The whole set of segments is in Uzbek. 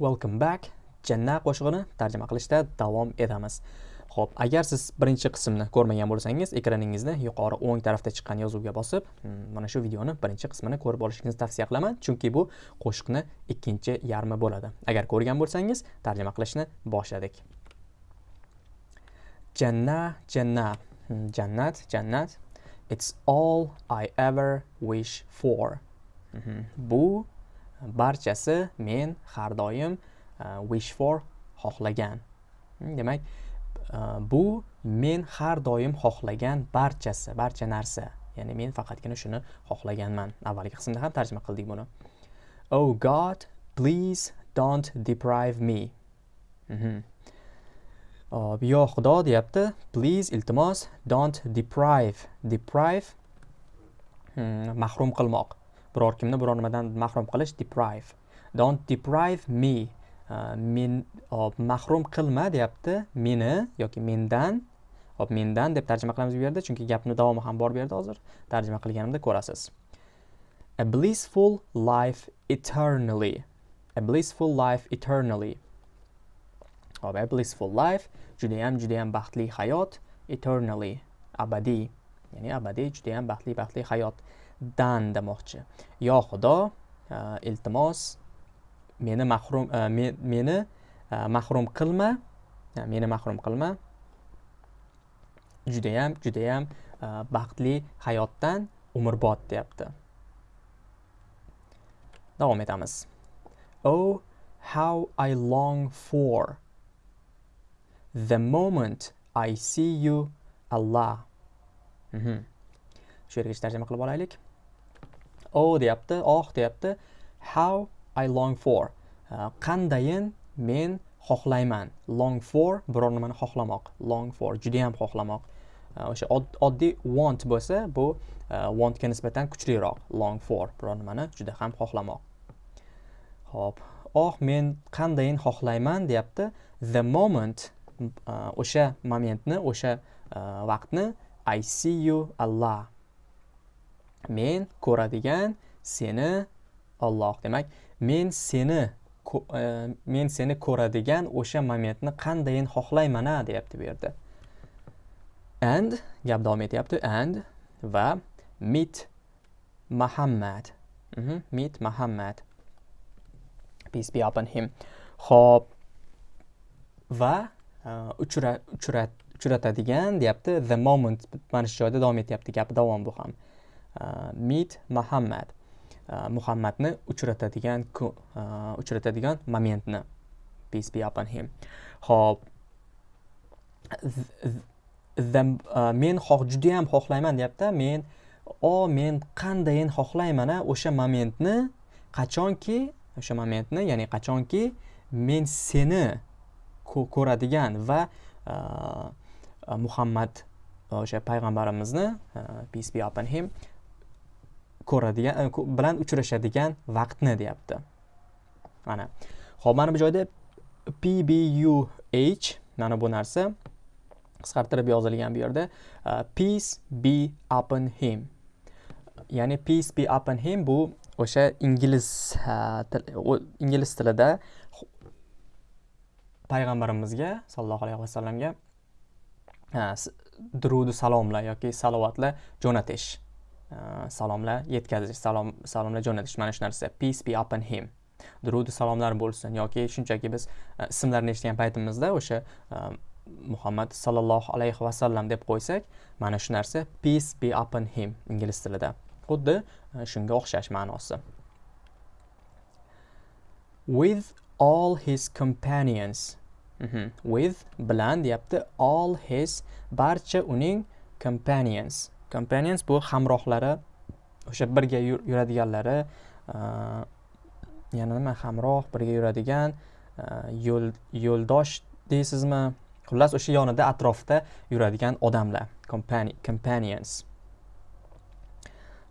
welcome back. Janna qo'shig'ini tarjima qilishda davom etamiz. Ho'p agar siz birinchi qismni ko'rmagan bo'lsangiz ekraningizni yuqori o'ng tarafda chiqqan yozuvga bosib hmm, mana shu videoni birinchi qismini ko'rib olishingizni tavsiya qilaman chunki bu qo'shiqni ikkinchi yarmi bo'ladi. Agar ko'rgan bo'lsangiz tarjima qilishni boshladik. Janna janna hmm, jannat jannat it's all i ever wish for. Mhm. bu barchasi men har doim uh, wish for xohlagan. Hmm, demak e, bu men har doim xohlagan barchasi barcha narsa. Ya'ni men faqatgina shuni xohlaganman. Avvalgi qismda ham tarjima qildik buni. Oh god please don't deprive me. Mhm. Hop, yo xudo deyapti. Please iltimos don't deprive. Deprive hmm, mahrum qilmoq. Biror kimni biror nimadan mahrum qilish deprive. Don't deprive me. Uh, men hop, mahrum qilma deyapti meni yoki mendan. Hop mendan deb tarjima qilamiz bu yerda chunki gapni davomi ham bor bu yerda hozir. Tarjima qilganimda ko'rasiz. A blissful life eternally. A blissful life eternally. Hop a blissful life judayam judayam baxtli hayot eternally. Abadiy. Ya'ni abadiy judayam baxtli baxtli hayot. Dan demoqchi yo xudo e, iltimos meni mahrum e, meni e, mahrum qilma meni mahrum qilma. Judayam judayam baxtli hayotdan umrbod deyapti. Davom etamiz. Oh how i long for the moment i see you allah. Mhm. shu yergacha tarjima qilib olaylik. Oh deyapti oh deyapti. How I long for. Uh, qandayin men xohlayman. Long for biror nimani xohlamoq. Long for judayam xohlamoq. O'sha oddiy want bo'lsa bu uh, wantga nisbatan kuchliroq. Long for biror nimani juda ham xohlamoq. Ho'p. Oh men qandayin xohlayman deyapti. The moment uh, o'sha momentni o'sha uh, vaqtni I see you Allah. Men ko'radigan seni Alloh. Demak men seni ko- e, men seni ko'radigan o'sha momentni qandayin xohlayman a deyapti bu yerda. And gap davom etyapti. And va meet Muhammad. Mhm, meet Muhammad. Peace be upon him. Ho'p va e, uchra uchrat uchratadigan deyapti. The moment mana shu joyda davom etyapti. Gapi davom bu ham. Meet Muhammad Muhammadni uchratadigan uchratadigan momentni peace be upon him. Ho'p men xoh judayam xohlayman deyapti men o men qandayin xohlayman a o'sha momentni qachonki o'sha momentni ya'ni qachonki men seni ko'radigan va muhammad o'sha payg'ambarimizni peace be upon him ko'radigan e, bilan uchrashadigan vaqtni deyapti. Mana. Ho'p mana bu joyda pbuh mana bu narsa qisqartirib yozilgan bu yerda e, peace be upon him. Ya'ni peace be upon him bu o'sha ingliz e, til, ingliz tilida payg'ambarimizga sollallohu alayhi vasallamga uh, durudu salomlar yoki salovatlar jo'natish. Salomlar yetkazish salom salomlar jo'natish mana shu narsa peace be upon him. Durudi salomlar bo'lsin yoki shunchaki biz ismlarni ismlarini eshitgan paytimizda o'sha muhammad sallallohu alayhi vasallam deb qo'ysak mana shu narsa peace be upon him ingliz tilida xuddi shunga o'xshash ma'nosi with all his companions. Mhm. with bilan deyapti all his barcha uning companions. Companions bu hamrohlari o'sha birga yuradiganlari yana nima hamroh birga yuradigan yo'l yo'ldosh deysizmi? Xullas o'sha yonida atrofda yuradigan odamlar companions.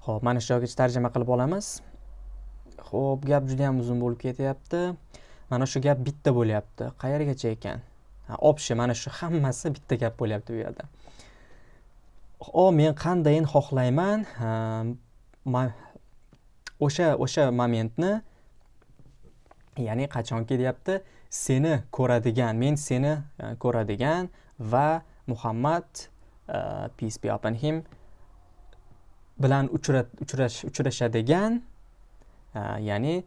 Ho'p mana shu joygacha tarjima qilib olamiz. Ho'p gap juda yam uzun bo'lib ketyapti. Mana shu gap bitta bo'lyapti. Qayergacha ekan? Ha общий mana shu hammasi bitta gap bo'lyapti bu yerda. O men qandayin xohlayman? O'sha o'sha momentni ya'ni qachonki deyapti seni ko'radigan men seni e, ko'radigan va muhammad e, peace be upon him bilan uchrash uchrashadigan e, ya'ni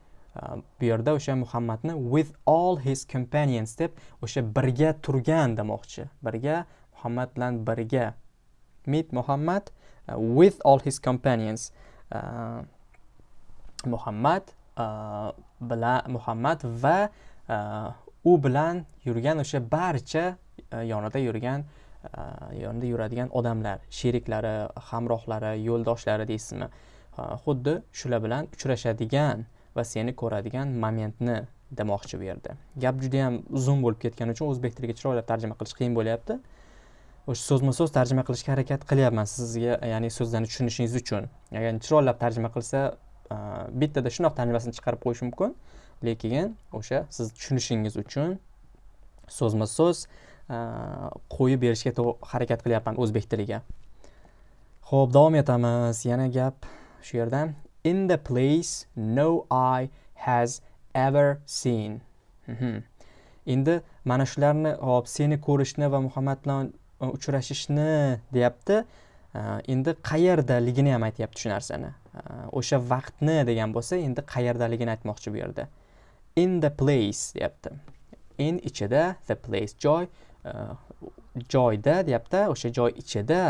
bu yerda o'sha muhammadni with all his companions deb o'sha birga turgan demoqchi. Birga muhammad bilan birga meet muhammad uh, with all his companions. Uh, muhammad uh, bilan muhammad va uh, u bilan yurgan o'sha barcha uh, yonida yurgan uh, yonida yuradigan odamlar sheriklari hamrohlari yo'ldoshlari deysizmi? Uh, xuddi shular bilan uchrashadigan va seni ko'radigan momentni demoqchi bu yerda gap juda yam uzun bo'lib ketgani uchun o'zbek tiliga chiroylab tarjima qilish qiyin bo'lyapti. O'sha so'zma so'z tarjima qilishga harakat qilyapman sizga ya'ni so'zlarni tushunishingiz uchun. Agar chiroylab tarjima qilsa bittada shunaqa tarjimasini chiqarib qo'yish mumkin lekin o'sha siz tushunishingiz uchun so'zma so'z qo'yib berishga harakat qilyapman o'zbek tiliga. Ho'p davom etamiz. Yana gap shu yerda in the place no eye has ever seen. Mhm. Endi mana shularni hop seni ko'rishni va muhammad bilan uchrashishni deyapti. Endi qayerdaligini ham aytyapti shu narsani. O'sha vaqtni degan bo'lsa endi qayerdaligini aytmoqchi bu yerda. In the place deyapti. In ichida the place joy joyda deyapti o'sha joy ichida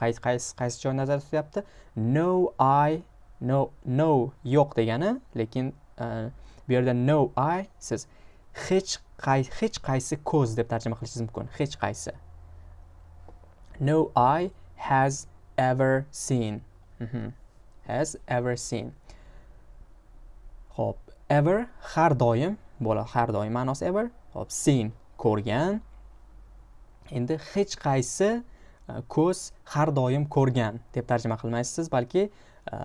qaysi qaysi qaysi joy nazarda tutyapti? No i no no yo'q degani lekin bu yerda no i siz hech qay hech qaysi ko'z deb tarjima qilishingiz mumkin. Hech qaysi. No eye has ever seen. Mm -hmm. has ever seen. Ho'p. Ever har doim bo'ladi har doim ma'nosi ever. Hop seen ko'rgan. Endi hech qaysi e, ko'z har doim ko'rgan deb tarjima qilmaysiz balki e,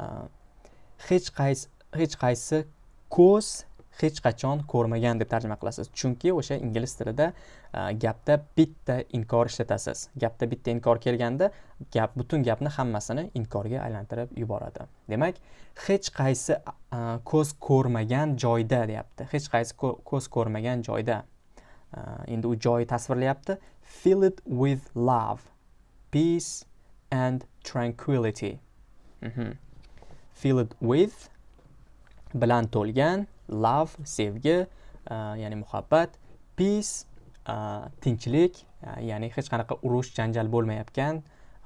hech qaysi hech qaysi ko'z hech qachon ko'rmagan deb tarjima qilasiz. Chunki o'sha ingliz tilida e, gapda bitta inkor ishlatasiz. Gapda bitta inkor kelganda gap butun gapni hammasini inkorga aylantirib yuboradi. Demak hech qaysi e, ko'z ko'rmagan joyda deyapti. Hech qaysi ko'z ko'rmagan joyda e, endi u joyi tasvirlayapti. Fill it with love peace and tranquility. Mm -hmm. fill it with bilan to'lgan love sevgi uh, ya'ni muhabbat peace uh, tinchlik e, ya'ni hech qanaqa urush janjal bo'lmayotgan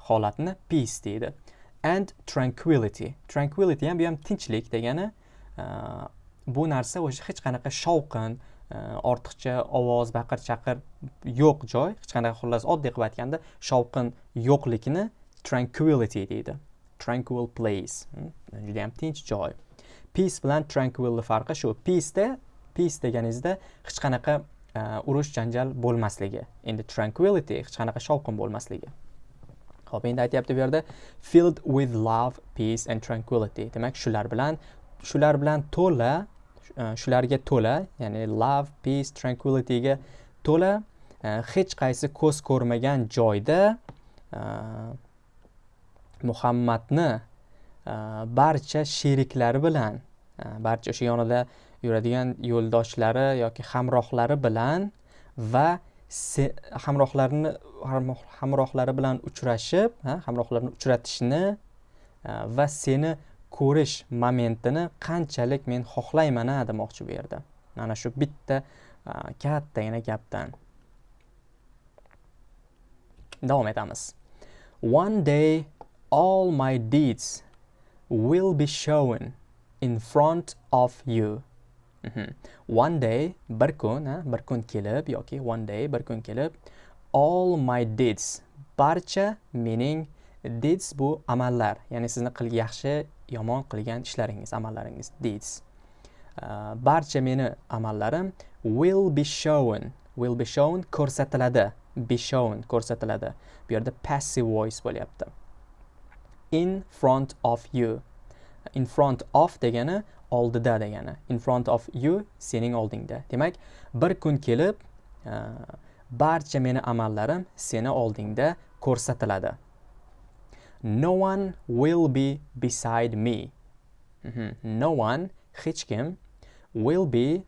holatni peace deydi. And tranquility. Tranquility ham bu ham tinchlik degani bu narsa o'sha hech qanaqa shovqin ortiqcha ovoz baqir chaqir yo'q joy hech qanaqa xullas oddiy qilib aytganda shovqin yo'qlikni tranquility deydi. Tranquil place. Hmm, Judayam tinch joy. Peace bilan tranquilni farqi shu. Peaceda peace deganingizda hech qanaqa e, urush janjal bo'lmasligi. Endi tranquility hech qanaqa shovqin bo'lmasligi. Ho'p endi aytyapti bu yerda filled with love peace and tranquility. Demak shular bilan shular bilan to'la e, shularga to'la ya'ni love peace tranquilityga to'la e, hech qaysi ko'z ko'rmagan joyda muhammadni Э, barcha sheriklari bilan э, barcha o'sha yonida yuradigan yo'ldoshlari yoki hamrohlari bilan va hamrohlarini hamrohlari bilan uchrashib hamrohlarini uchratishni e, va seni ko'rish momentini qanchalik men xohlayman a demoqchi bu yerda. Mana shu bitta e, kattagina gapdan. Davom etamiz. One day all my deeds will be shown in front of you. Mm -hmm. one day bir kun bir kun kelib yoki one day bir kun kelib all my deeds barcha mening deeds bu amallar. Ya'ni sizni qil yaxshi yomon qilgan ishlaringiz amallaringiz deeds. Uh, barcha meni amallarim will be shown will be shown ko'rsatiladi be shown ko'rsatiladi. Bu yerda passive voice bo'lyapti. In front of you. In front of degani oldida degani. In front of you sening oldingda. Demak bir kun kelib e, barcha meni amallarim seni oldingda ko'rsatiladi. No one will be beside me. Mm -hmm. no one hech kim will be e,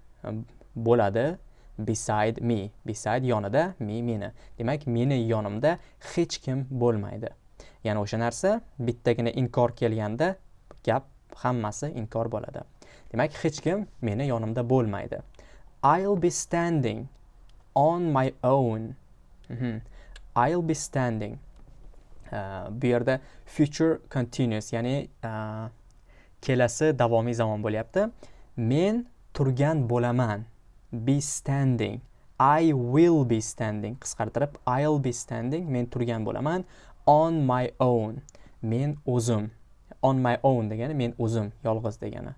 bo'ladi beside me. Beside yonida me meni. Demak meni yonimda hech kim bo'lmaydi. Ya'ni o'sha narsa bittagina inkor kelganda gap hammasi inkor bo'ladi. Demak hech kim meni yonimda bo'lmaydi. I'll be standing on my own. Mm -hmm. i'll be standing. Uh, bu yerda future continuous ya'ni uh, kelasi davomiy zamon bo'lyapti. Men turgan bo'laman. Be standing. I will be standing. Qisqartirib I'll be standing. Men turgan bo'laman. On my own. Men o'zim. On my own degani men o'zim yolg'iz degani.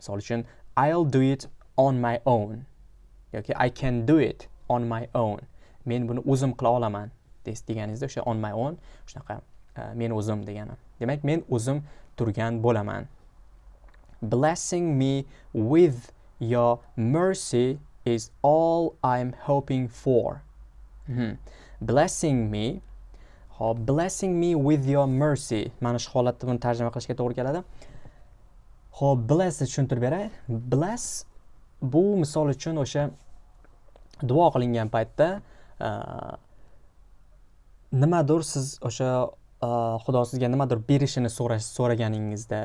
Misol uchun I'll do it on my own. Yoki I can do it on my own. Men buni o'zim qila olaman deganingizda o'sha on my own shunaqa e, men o'zim degani. Demak men o'zim turgan bo'laman. Blessing me with your mercy is all I'm hoping for. Mm -hmm. blessing me hop blessing me with your mercy. Mana shu holatda buni tarjima qilishga to'g'ri keladi. Hop blessni tushuntirib beray. Bless bu misol uchun o'sha duo qilingan paytda nimadir siz o'sha xudo sizga nimadir berishini so'raganingizda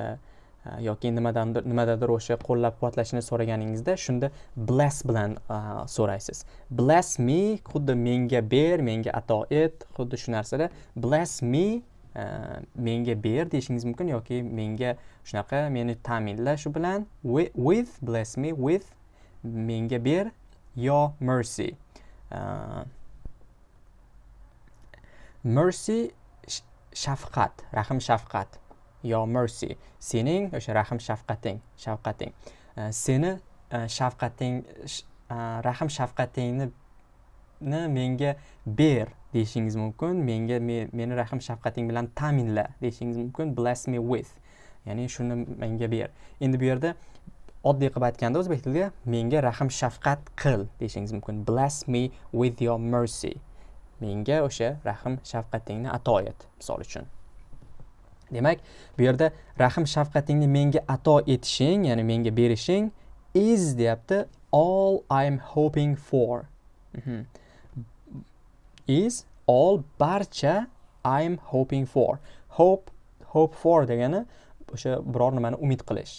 Э, yoki nimadandir nimadadir o'sha qo'llab quvvatlashni so'raganingizda shunda bless bilan e, so'raysiz. Bless me xuddi menga ber menga ato et xuddi shu narsada bless me e, menga ber deyishingiz mumkin yoki menga shunaqa meni ta'minla shu bilan with bless me with menga ber your mercy. E, mercy shafqat rahm shafqat. Yo mercy. Sening o'sha rahm shafqating shafqating. Seni e, shafqating e, rahm shafqatingni menga ber deyishingiz mumkin. Menga meni rahm shafqating bilan ta'minla deyishingiz mumkin. Bless me with. Ya'ni shuni menga ber. Endi bu yerda oddiy qilib aytganda o'zbek tilida menga rahm shafqat qil deyishingiz mumkin. Bless me with your mercy. Menga o'sha rahm shafqatingni ato et misol uchun. Demak bu yerda rahm shafqatingni menga ato etishing ya'ni menga berishing is deyapti. All I'm hoping for. Mm -hmm. is all barcha I'm hoping for. Hope hope for degani o'sha biror nimani umid qilish.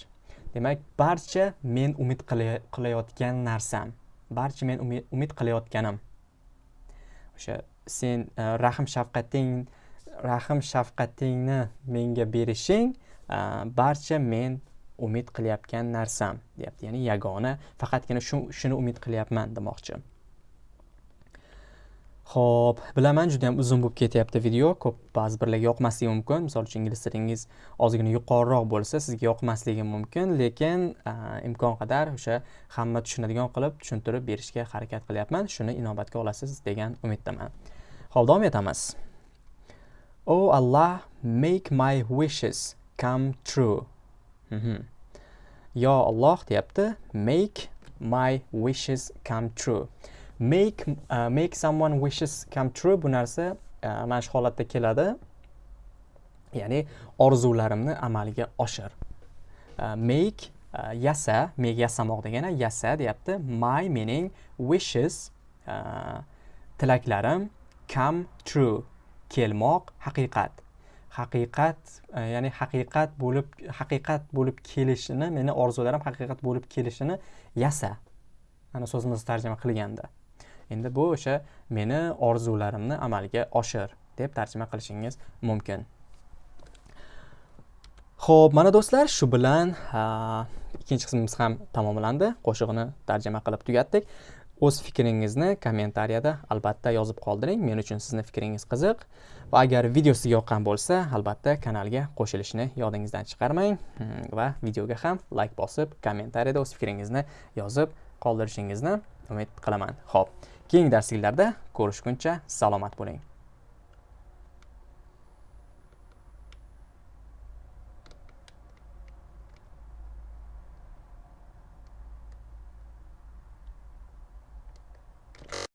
Demak barcha men umid qilayotgan narsam barcha men umid qilayotganim. O'sha sen uh, rahm shafqating rahm shafqatingni menga berishing barcha men umid qilayotgan narsam deyapti. Ya'ni yagona faqatgina shu shuni umid qilyapman demoqchi. Ho'p bilaman juda yam uzun bo'lib ketyapti video. Ko'p ba'zi birlarga yoqmasligi mumkin. Misol uchun ingliz tilingiz ozgina yuqoriroq bo'lsa sizga yoqmasligi mumkin. Lekin imkon qadar o'sha hamma tushunadigan qilib tushuntirib berishga harakat qilyapman. Shuni inobatga olasiz degan umiddaman. Ho'p davom etamiz. Oh Allah make my wishes come true. Mm -hmm. yo Alloh deyapti make my wishes come true. Make uh, make someone wishes come true bu narsa uh, mana shu holatda keladi. Ya'ni orzularimni amalga oshir. Uh, make uh, yasa make yasamoq degani yasa deyapti. My meaning wishes uh, tilaklarim come true. Kelmoq haqiqat. Haqiqat e, ya'ni haqiqat bo'lib haqiqat bo'lib kelishini meni orzularim haqiqat bo'lib kelishini yasa. Mana so'zimizni tarjima qilganda. Endi bu o'sha meni orzularimni amalga oshir deb tarjima qilishingiz mumkin. Ho'p mana do'stlar shu bilan ikkinchi qismimiz ham tamomlandi. Qo'shig'ini tarjima qilib tugatdik. O'z fikringizni kommentariyada albatta yozib qoldiring. Men uchun sizni fikringiz qiziq va agar video sizga yoqqan bo'lsa albatta kanalga qo'shilishni yodingizdan chiqarmang. Hmm, va videoga ham layk bosib kommentariyada o'z fikringizni yozib qoldirishingizni umid qilaman. Ho'p keyingi darsliklarda ko'rishguncha salomat bo'ling.